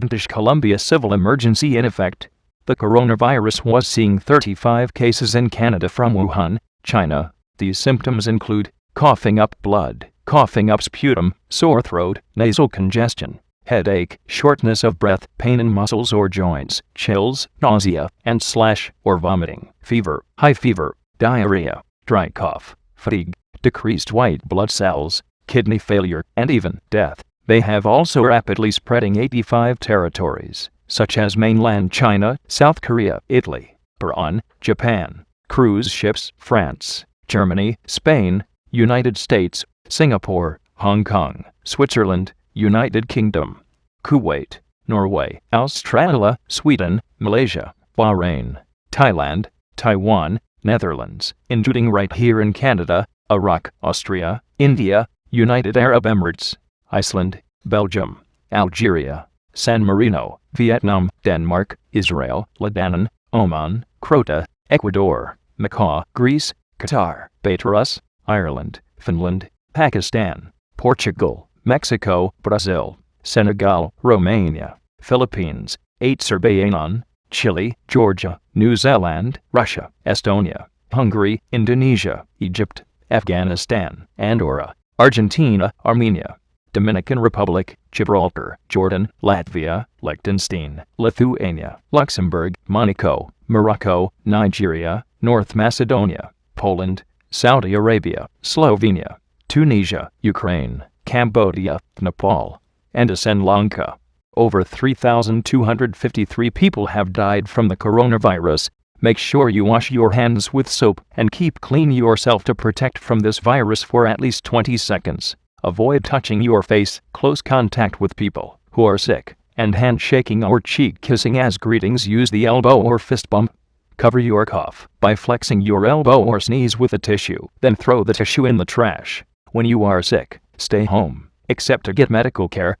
British Columbia civil emergency in effect. The coronavirus was seeing 35 cases in Canada from Wuhan, China. These symptoms include coughing up blood, coughing up sputum, sore throat, nasal congestion, headache, shortness of breath, pain in muscles or joints, chills, nausea, and slash or vomiting, fever, high fever, diarrhea, dry cough, fatigue, decreased white blood cells, kidney failure, and even death. They have also rapidly spreading 85 territories, such as mainland China, South Korea, Italy, Iran, Japan, cruise ships, France, Germany, Spain, United States, Singapore, Hong Kong, Switzerland, United Kingdom, Kuwait, Norway, Australia, Sweden, Malaysia, Bahrain, Thailand, Taiwan, Netherlands, including right here in Canada, Iraq, Austria, India, United Arab Emirates, Iceland, Belgium, Algeria, San Marino, Vietnam, Denmark, Israel, Lebanon, Oman, Croatia, Ecuador, Macau, Greece, Qatar, Belarus, Ireland, Finland, Pakistan, Portugal, Mexico, Brazil, Senegal, Romania, Philippines, Azerbaijan, Chile, Georgia, New Zealand, Russia, Estonia, Hungary, Indonesia, Egypt, Afghanistan, Andorra, Argentina, Armenia, Dominican Republic, Gibraltar, Jordan, Latvia, Liechtenstein, Lithuania, Luxembourg, Monaco, Morocco, Nigeria, North Macedonia, Poland, Saudi Arabia, Slovenia, Tunisia, Ukraine, Cambodia, Nepal, and Sri Lanka. Over 3,253 people have died from the coronavirus. Make sure you wash your hands with soap and keep clean yourself to protect from this virus for at least 20 seconds. Avoid touching your face, close contact with people who are sick, and handshaking or cheek kissing as greetings. Use the elbow or fist bump. Cover your cough by flexing your elbow or sneeze with a tissue, then throw the tissue in the trash. When you are sick, stay home, except to get medical care.